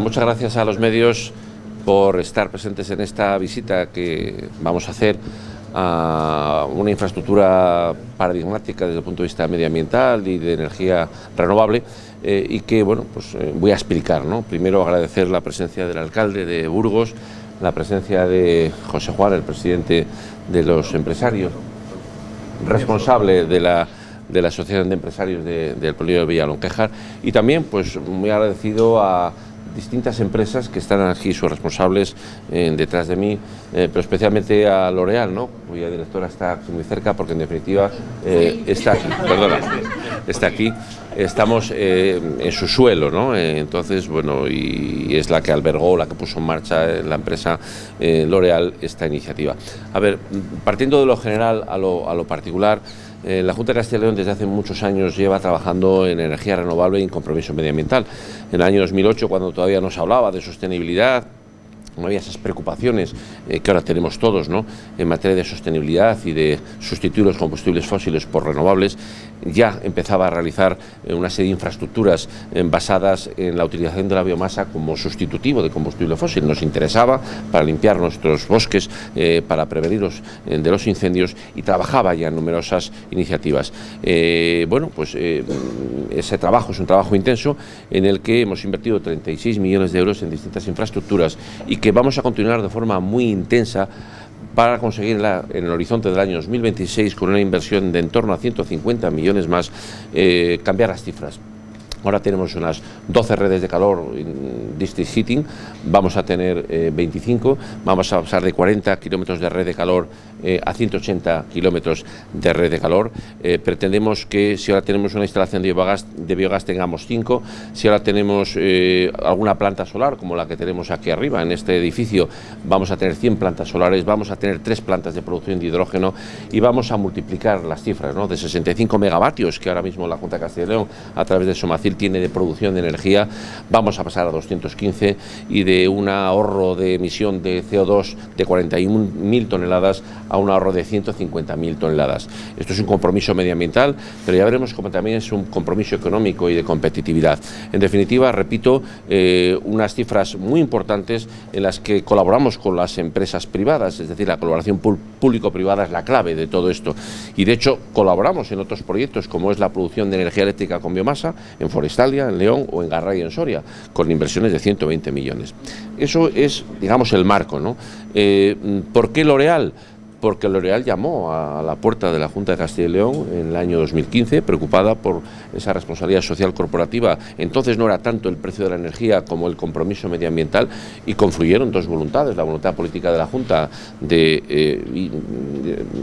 Muchas gracias a los medios por estar presentes en esta visita que vamos a hacer a una infraestructura paradigmática desde el punto de vista medioambiental y de energía renovable eh, y que bueno pues eh, voy a explicar ¿no? primero agradecer la presencia del alcalde de Burgos la presencia de José Juan el presidente de los empresarios responsable de la de la Asociación de Empresarios del Polígono de Villalonquejar y también pues muy agradecido a distintas empresas que están aquí, sus responsables eh, detrás de mí, eh, pero especialmente a L'Oreal, ¿no? cuya directora está muy cerca porque en definitiva eh, está aquí, perdona, está aquí, estamos en su suelo, ¿no? entonces, bueno, y es la que albergó, la que puso en marcha la empresa L'Oreal esta iniciativa. A ver, partiendo de lo general a lo, a lo particular, eh, la Junta de Castilla y León desde hace muchos años lleva trabajando en energía renovable y en compromiso medioambiental. En el año 2008, cuando todavía no se hablaba de sostenibilidad, no había esas preocupaciones eh, que ahora tenemos todos ¿no? en materia de sostenibilidad y de sustituir los combustibles fósiles por renovables, ya empezaba a realizar eh, una serie de infraestructuras eh, basadas en la utilización de la biomasa como sustitutivo de combustible fósil. Nos interesaba para limpiar nuestros bosques, para prevenirlos de los incendios y trabajaba ya en numerosas iniciativas. bueno, pues ese trabajo es un trabajo intenso en el que hemos invertido 36 millones de euros en distintas infraestructuras y que vamos a continuar de forma muy intensa para conseguirla en el horizonte del año 2026 con una inversión de en torno a 150 millones más, eh, cambiar las cifras. Ahora tenemos unas 12 redes de calor en district heating, vamos a tener 25, eh, vamos a pasar de 40 kilómetros de red de calor eh, a 180 kilómetros de red de calor. Eh, pretendemos que si ahora tenemos una instalación de biogás, de biogás tengamos 5, si ahora tenemos alguna planta solar como la que tenemos aquí arriba en este edificio, vamos a tener 100 plantas solares, vamos a tener 3 plantas de producción de hidrógeno y vamos a multiplicar las cifras ¿no? de 65 megavatios que ahora mismo la Junta de Castilla y León a través de Somacil tiene de producción de energía, vamos a pasar a 215 y de un ahorro de emisión de CO2 de 41.000 toneladas a un ahorro de 150.000 toneladas. Esto es un compromiso medioambiental, pero ya veremos cómo también es un compromiso económico y de competitividad. En definitiva, repito, eh, unas cifras muy importantes en las que colaboramos con las empresas privadas, es decir, la colaboración público-privada es la clave de todo esto. Y de hecho, colaboramos en otros proyectos como es la producción de energía eléctrica con biomasa en Estalia, en León o en Garray, en Soria, con inversiones de 120 millones. Eso es, digamos, el marco. ¿no? Eh, ¿Por qué L'Oreal? Porque L'Oreal llamó a la puerta de la Junta de Castilla y León en el año 2015, preocupada por esa responsabilidad social corporativa. Entonces no era tanto el precio de la energía como el compromiso medioambiental y confluyeron dos voluntades, la voluntad política de la Junta de, eh,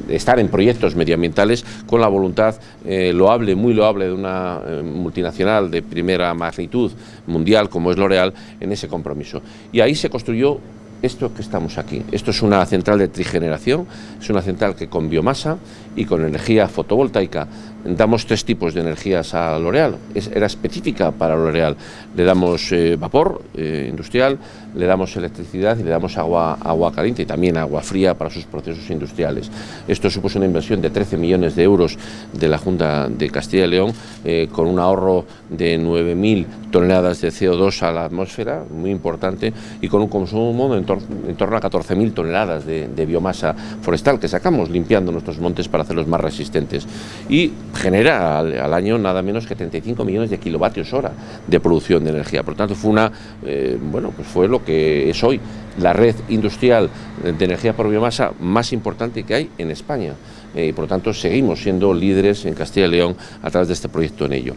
estar en proyectos medioambientales con la voluntad eh, loable, muy loable de una eh, multinacional de primera magnitud mundial como es L'Oreal en ese compromiso. Y ahí se construyó esto que estamos aquí. Esto es una central de trigeneración, es una central que con biomasa y con energía fotovoltaica damos tres tipos de energías a L'Oreal. Era específica para L'Oreal. Le damos eh, vapor eh, industrial, le damos electricidad y le damos agua, agua caliente y también agua fría para sus procesos industriales. Esto supuso una inversión de 13 millones de euros de la Junta de Castilla y León, eh, con un ahorro de 9.000 toneladas de CO2 a la atmósfera, muy importante, y con un consumo en, en torno a 14.000 toneladas de, de biomasa forestal que sacamos limpiando nuestros montes para hacerlos más resistentes. Y genera al, año nada menos que 35 millones de kilovatios hora de producción de energía. Por lo tanto, fue una, eh, bueno, pues fue lo que es hoy la red industrial de energía por biomasa más importante que hay en España. Eh, y por lo tanto, seguimos siendo líderes en Castilla y León a través de este proyecto en ello.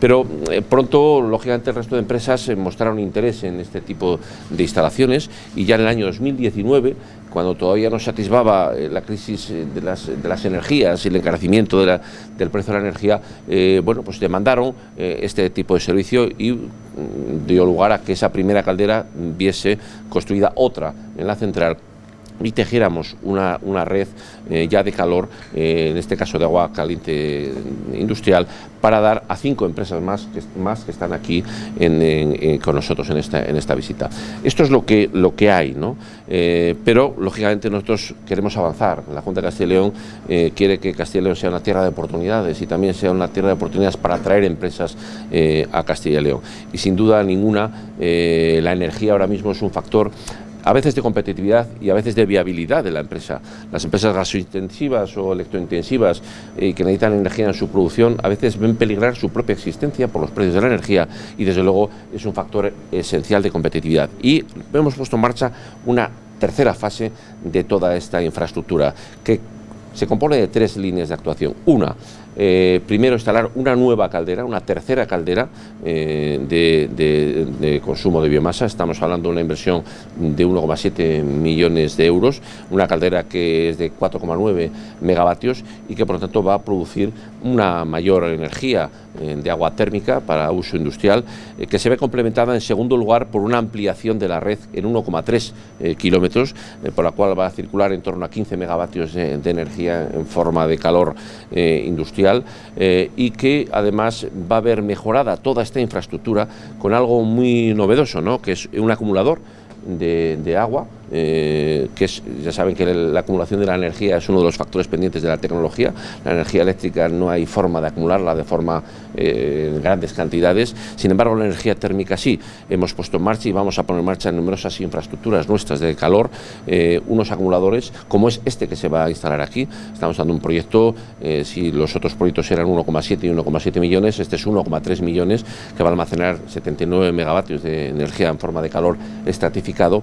Pero eh, pronto, lógicamente, el resto de empresas mostraron interés en este tipo de instalaciones y ya en el año 2019 cuando todavía no se atisbaba eh, la crisis eh, de las, de las, energías y el encarecimiento del precio de la energía, eh, bueno, pues demandaron este tipo de servicio y mm, dio lugar a que esa primera caldera viese construida otra en la central y tejiéramos una, una red eh, ya de calor, eh, en este caso de agua caliente industrial, para dar a cinco empresas más que, más que están aquí con nosotros en esta, en esta visita. Esto es lo que, lo que hay, ¿no? Eh, pero lógicamente nosotros queremos avanzar. La Junta de Castilla y León quiere que Castilla y León sea una tierra de oportunidades y también sea una tierra de oportunidades para atraer empresas a Castilla y León. Y sin duda ninguna, la energía ahora mismo es un factor a veces de competitividad y a veces de viabilidad de la empresa. Las empresas gasointensivas o electrointensivas eh, que necesitan energía en su producción a veces ven peligrar su propia existencia por los precios de la energía y desde luego es un factor esencial de competitividad. Y hemos puesto en marcha una tercera fase de toda esta infraestructura que se compone de tres líneas de actuación. Una, eh, primero instalar una nueva caldera, una tercera caldera eh, de, consumo de biomasa. Estamos hablando de una inversión de 1,7 millones de euros, una caldera que es de 4,9 megavatios y que por lo tanto va a producir una mayor energía eh, de agua térmica para uso industrial, que se ve complementada en segundo lugar por una ampliación de la red en 1,3 kilómetros, por la cual va a circular en torno a 15 megavatios de energía en forma de calor industrial eh, y que además va a ver mejorada toda esta infraestructura con algo muy novedoso, ¿no? que es un acumulador de agua eh, que ya saben que la acumulación de la energía es uno de los factores pendientes de la tecnología. La energía eléctrica no hay forma de acumularla de forma eh, en grandes cantidades. Sin embargo, la energía térmica sí. Hemos puesto en marcha y vamos a poner en marcha numerosas infraestructuras nuestras de calor, eh, unos acumuladores como es este que se va a instalar aquí. Estamos dando un proyecto, si los otros proyectos eran 1,7 y 1,7 millones, este es 1,3 millones que va a almacenar 79 megavatios de energía en forma de calor estratificado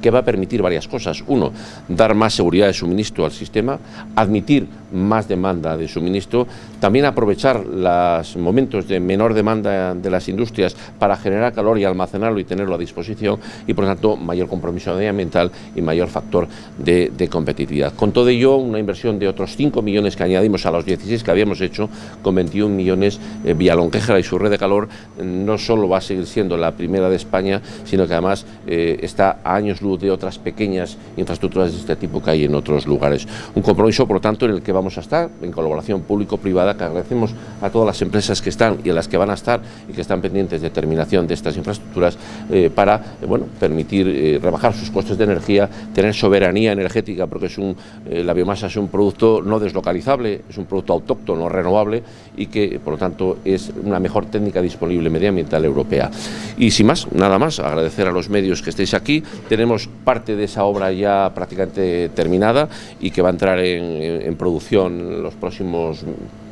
que va a permitir varias cosas. Uno, dar más seguridad de suministro al sistema, admitir más demanda de suministro, también aprovechar los momentos de menor demanda de las industrias para generar calor y almacenarlo y tenerlo a disposición y por tanto mayor compromiso medioambiental y mayor factor de, competitividad. Con todo ello, una inversión de otros 5 millones que añadimos a los 16 que habíamos hecho, con 21 millones, eh, Villalonquejera y su red de calor no solo va a seguir siendo la primera de España, sino que además eh, está a años luz de otras pequeñas infraestructuras de este tipo que hay en otros lugares. Un compromiso, por lo tanto, en el que vamos a estar en colaboración público-privada, que agradecemos a todas las empresas que están y a las que van a estar y que están pendientes de terminación de estas infraestructuras eh, para eh, bueno, permitir eh, rebajar sus costes de energía, tener soberanía energética, porque es un, la biomasa es un producto no deslocalizable, es un producto autóctono, renovable y que, por lo tanto, es una mejor técnica disponible medioambiental europea. Y sin más, nada más, agradecer a los medios que estéis aquí. Tenemos parte de esa obra ya prácticamente terminada y que va a entrar en, producción en los próximos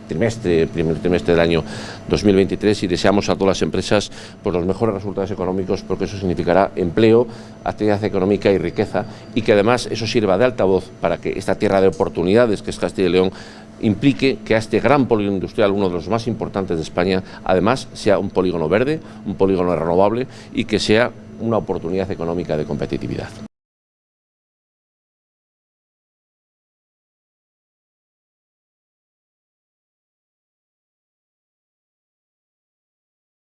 trimestre, primer trimestre del año 2023 y deseamos a todas las empresas pues, los mejores resultados económicos porque eso significará empleo, actividad económica y riqueza y que además eso sirva de altavoz para que esta tierra de oportunidades que es Castilla y León implique que a este gran polígono industrial, uno de los más importantes de España, además sea un polígono verde, un polígono renovable y que sea una oportunidad económica de competitividad.